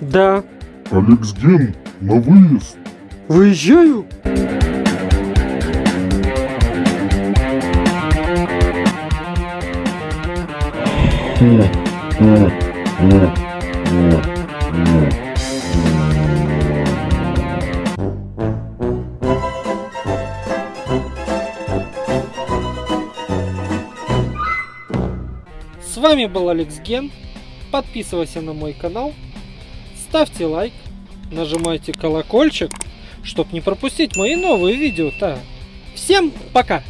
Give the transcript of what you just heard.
Да. Алексген, на выезд. Выезжаю? С вами был Алекс Ген. Подписывайся на мой канал, ставьте лайк, нажимайте колокольчик, чтобы не пропустить мои новые видео-то. Всем пока!